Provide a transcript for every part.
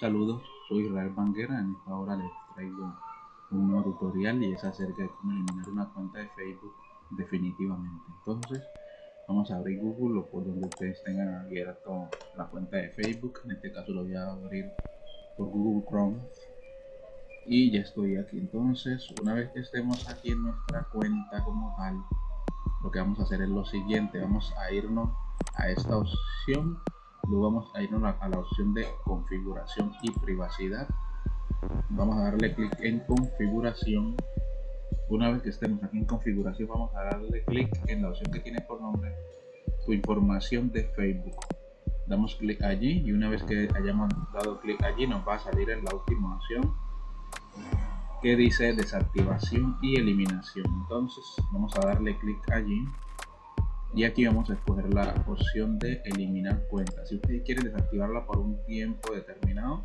Saludos, soy Israel Banguera. En esta hora les traigo un nuevo tutorial y es acerca de cómo eliminar una cuenta de Facebook definitivamente. Entonces, vamos a abrir Google o por donde ustedes tengan abierto la cuenta de Facebook. En este caso lo voy a abrir por Google Chrome. Y ya estoy aquí. Entonces, una vez que estemos aquí en nuestra cuenta como tal, lo que vamos a hacer es lo siguiente. Vamos a irnos a esta opción luego vamos a irnos a la opción de configuración y privacidad. Vamos a darle clic en configuración. Una vez que estemos aquí en configuración vamos a darle clic en la opción que tiene por nombre tu información de Facebook. Damos clic allí y una vez que hayamos dado clic allí nos va a salir en la última opción que dice desactivación y eliminación. Entonces vamos a darle clic allí y aquí vamos a escoger la opción de eliminar cuenta. Si ustedes quieren desactivarla por un tiempo determinado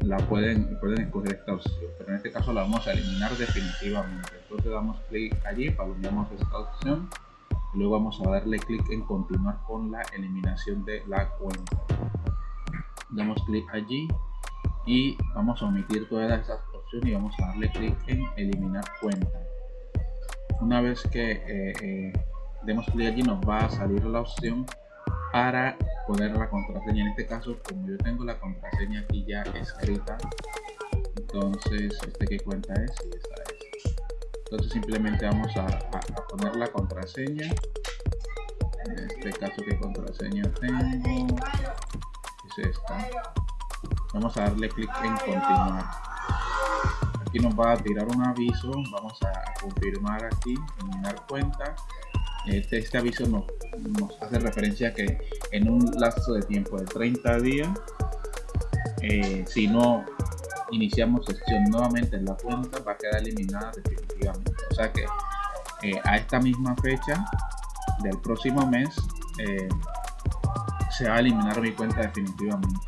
la pueden pueden escoger esta opción. Pero en este caso la vamos a eliminar definitivamente. Entonces damos clic allí palomamos esta opción. Y luego vamos a darle clic en continuar con la eliminación de la cuenta. Damos clic allí y vamos a omitir todas esas opciones y vamos a darle clic en eliminar cuenta. Una vez que eh, eh, demos clic allí nos va a salir la opción para poner la contraseña. En este caso como yo tengo la contraseña aquí ya escrita entonces este que cuenta es y esta es. Entonces simplemente vamos a, poner la contraseña. En este caso que contraseña tengo es esta. Vamos a darle clic en continuar. Aquí nos va a tirar un aviso. Vamos a confirmar aquí eliminar cuenta este, este aviso nos, hace referencia a que en un lapso de tiempo de 30 días, eh, si no iniciamos sesión nuevamente en la cuenta, va a quedar eliminada definitivamente. O sea que eh, a esta misma fecha del próximo mes eh, se va a eliminar mi cuenta definitivamente.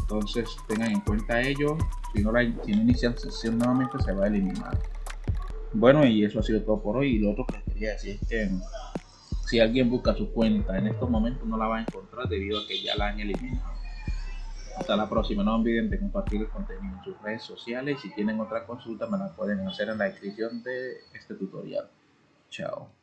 Entonces tengan en cuenta ello. Si no, la, si no inician sesión nuevamente, se va a eliminar. Bueno, y eso ha sido todo por hoy. Y lo otro que quería decir es que si alguien busca su cuenta en estos momentos no la va a encontrar debido a que ya la han eliminado. Hasta la próxima. No olviden de compartir el contenido en sus redes sociales. Si tienen otra consulta me la pueden hacer en la descripción de este tutorial. Chao.